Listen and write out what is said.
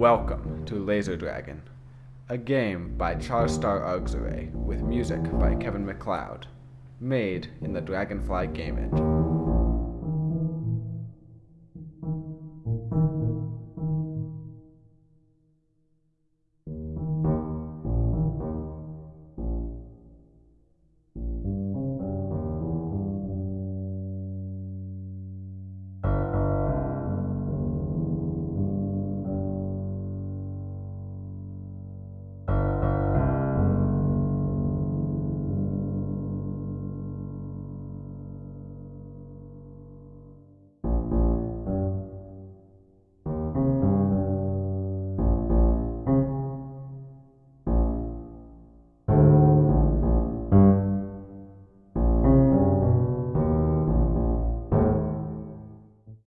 Welcome to Laser Dragon, a game by Charstar Auxere with music by Kevin MacLeod, made in the Dragonfly game engine.